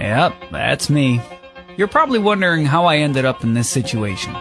Yep, that's me. You're probably wondering how I ended up in this situation.